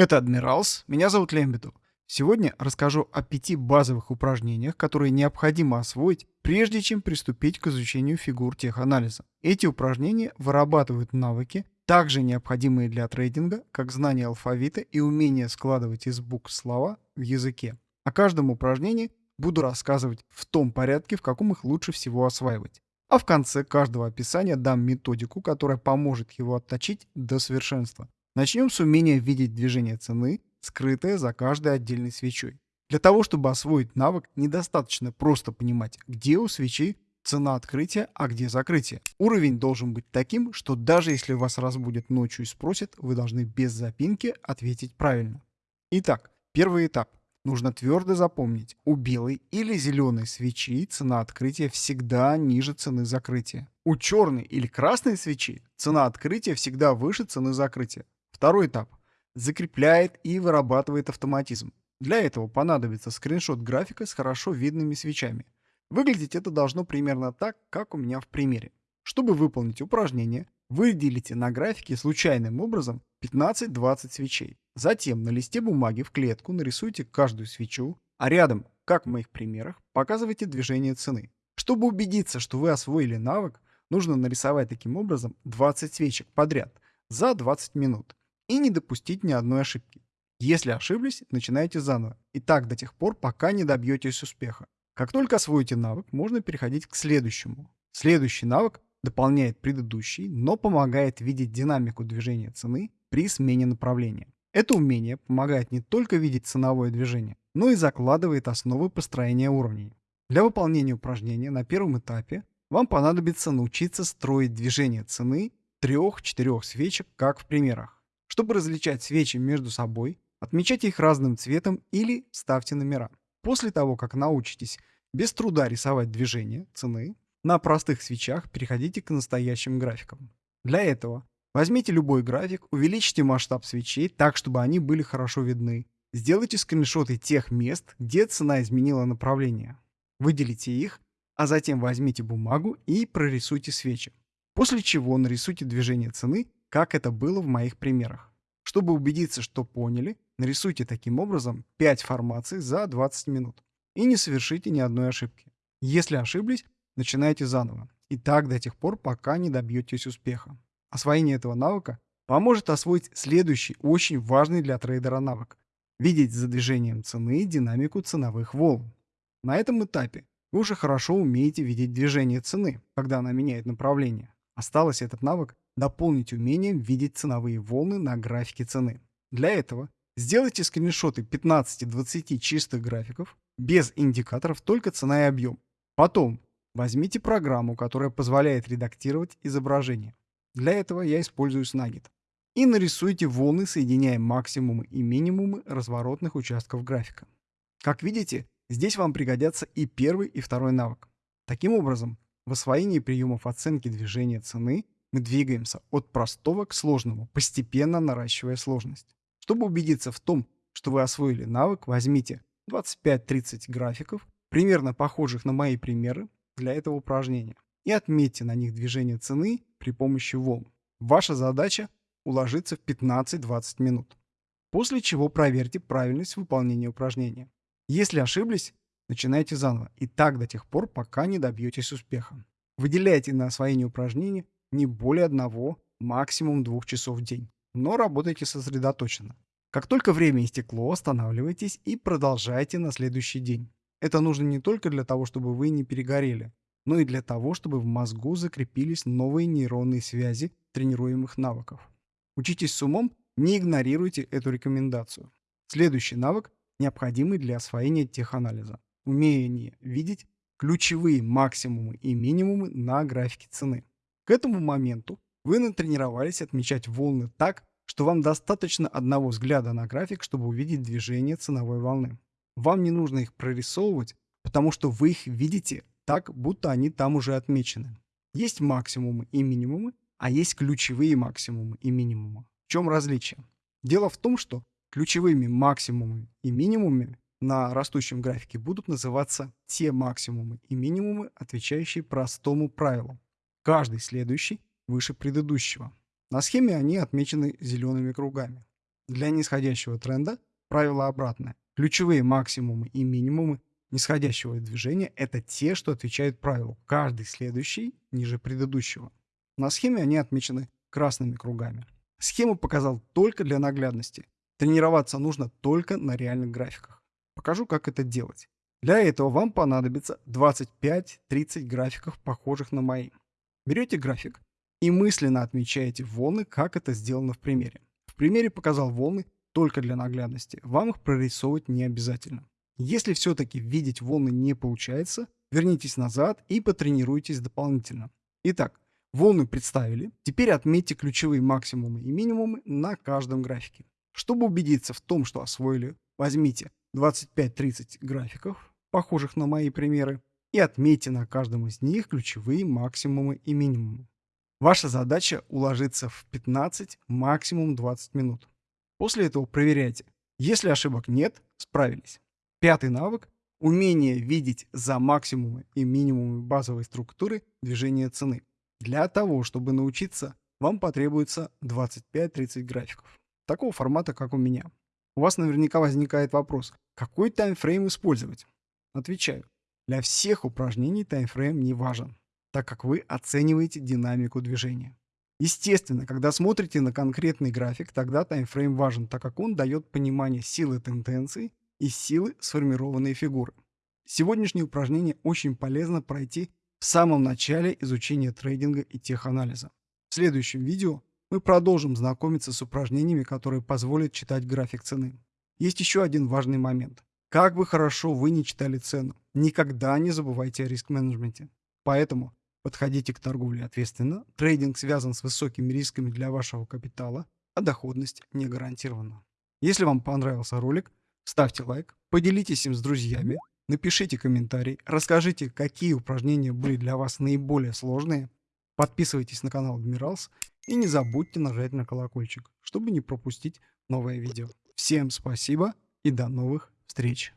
Это Адмиралс, меня зовут Лембеду. Сегодня расскажу о пяти базовых упражнениях, которые необходимо освоить, прежде чем приступить к изучению фигур теханализа. Эти упражнения вырабатывают навыки, также необходимые для трейдинга, как знание алфавита и умение складывать из букв слова в языке. О каждом упражнении буду рассказывать в том порядке, в каком их лучше всего осваивать. А в конце каждого описания дам методику, которая поможет его отточить до совершенства. Начнем с умения видеть движение цены скрытая за каждой отдельной свечой. Для того, чтобы освоить навык, недостаточно просто понимать, где у свечи цена открытия, а где закрытие. Уровень должен быть таким, что даже если вас разбудят ночью и спросят, вы должны без запинки ответить правильно. Итак, первый этап. Нужно твердо запомнить, у белой или зеленой свечи цена открытия всегда ниже цены закрытия. У черной или красной свечи цена открытия всегда выше цены закрытия. Второй этап закрепляет и вырабатывает автоматизм. Для этого понадобится скриншот графика с хорошо видными свечами. Выглядеть это должно примерно так, как у меня в примере. Чтобы выполнить упражнение, выделите на графике случайным образом 15-20 свечей. Затем на листе бумаги в клетку нарисуйте каждую свечу, а рядом, как в моих примерах, показывайте движение цены. Чтобы убедиться, что вы освоили навык, нужно нарисовать таким образом 20 свечек подряд за 20 минут и не допустить ни одной ошибки. Если ошиблись, начинайте заново. И так до тех пор, пока не добьетесь успеха. Как только освоите навык, можно переходить к следующему. Следующий навык дополняет предыдущий, но помогает видеть динамику движения цены при смене направления. Это умение помогает не только видеть ценовое движение, но и закладывает основы построения уровней. Для выполнения упражнения на первом этапе вам понадобится научиться строить движение цены трех-четырех свечек, как в примерах. Чтобы различать свечи между собой, отмечайте их разным цветом или ставьте номера. После того, как научитесь без труда рисовать движение цены, на простых свечах переходите к настоящим графикам. Для этого возьмите любой график, увеличьте масштаб свечей так, чтобы они были хорошо видны. Сделайте скриншоты тех мест, где цена изменила направление. Выделите их, а затем возьмите бумагу и прорисуйте свечи. После чего нарисуйте движение цены как это было в моих примерах. Чтобы убедиться, что поняли, нарисуйте таким образом 5 формаций за 20 минут и не совершите ни одной ошибки. Если ошиблись, начинайте заново. И так до тех пор, пока не добьетесь успеха. Освоение этого навыка поможет освоить следующий очень важный для трейдера навык – видеть за движением цены динамику ценовых волн. На этом этапе вы уже хорошо умеете видеть движение цены, когда она меняет направление. Осталось этот навык дополнить умением видеть ценовые волны на графике цены. Для этого сделайте скриншоты 15-20 чистых графиков, без индикаторов, только цена и объем. Потом возьмите программу, которая позволяет редактировать изображение. Для этого я использую Snagit. И нарисуйте волны, соединяя максимумы и минимумы разворотных участков графика. Как видите, здесь вам пригодятся и первый, и второй навык. Таким образом, в освоении приемов оценки движения цены мы двигаемся от простого к сложному, постепенно наращивая сложность. Чтобы убедиться в том, что вы освоили навык, возьмите 25-30 графиков, примерно похожих на мои примеры для этого упражнения, и отметьте на них движение цены при помощи волн. Ваша задача – уложиться в 15-20 минут. После чего проверьте правильность выполнения упражнения. Если ошиблись, начинайте заново, и так до тех пор, пока не добьетесь успеха. Выделяйте на освоение упражнений не более одного, максимум двух часов в день. Но работайте сосредоточенно. Как только время истекло, останавливайтесь и продолжайте на следующий день. Это нужно не только для того, чтобы вы не перегорели, но и для того, чтобы в мозгу закрепились новые нейронные связи тренируемых навыков. Учитесь с умом, не игнорируйте эту рекомендацию. Следующий навык, необходимый для освоения теханализа. Умение видеть ключевые максимумы и минимумы на графике цены. К этому моменту вы натренировались отмечать волны так, что вам достаточно одного взгляда на график, чтобы увидеть движение ценовой волны. Вам не нужно их прорисовывать, потому что вы их видите так, будто они там уже отмечены. Есть максимумы и минимумы, а есть ключевые максимумы и минимумы. В чем различие? Дело в том, что ключевыми максимумами и минимумами на растущем графике будут называться те максимумы и минимумы, отвечающие простому правилу. Каждый следующий выше предыдущего. На схеме они отмечены зелеными кругами. Для нисходящего тренда правило обратное. Ключевые максимумы и минимумы нисходящего движения – это те, что отвечают правилу. Каждый следующий ниже предыдущего. На схеме они отмечены красными кругами. Схему показал только для наглядности. Тренироваться нужно только на реальных графиках. Покажу, как это делать. Для этого вам понадобится 25-30 графиков, похожих на мои. Берете график и мысленно отмечаете волны, как это сделано в примере. В примере показал волны только для наглядности. Вам их прорисовывать не обязательно. Если все-таки видеть волны не получается, вернитесь назад и потренируйтесь дополнительно. Итак, волны представили. Теперь отметьте ключевые максимумы и минимумы на каждом графике. Чтобы убедиться в том, что освоили, возьмите 25-30 графиков, похожих на мои примеры, и отметьте на каждом из них ключевые максимумы и минимумы. Ваша задача уложиться в 15, максимум 20 минут. После этого проверяйте. Если ошибок нет, справились. Пятый навык – умение видеть за максимумы и минимумы базовой структуры движения цены. Для того, чтобы научиться, вам потребуется 25-30 графиков. Такого формата, как у меня. У вас наверняка возникает вопрос, какой таймфрейм использовать? Отвечаю, для всех упражнений таймфрейм не важен, так как вы оцениваете динамику движения. Естественно, когда смотрите на конкретный график, тогда таймфрейм важен, так как он дает понимание силы тенденции и силы сформированной фигуры. Сегодняшнее упражнение очень полезно пройти в самом начале изучения трейдинга и теханализа. В следующем видео мы продолжим знакомиться с упражнениями, которые позволят читать график цены. Есть еще один важный момент. Как бы хорошо вы не читали цену, никогда не забывайте о риск-менеджменте. Поэтому Подходите к торговле ответственно. Трейдинг связан с высокими рисками для вашего капитала, а доходность не гарантирована. Если вам понравился ролик, ставьте лайк, поделитесь им с друзьями, напишите комментарий, расскажите, какие упражнения были для вас наиболее сложные, подписывайтесь на канал Адмиралс и не забудьте нажать на колокольчик, чтобы не пропустить новое видео. Всем спасибо и до новых встреч!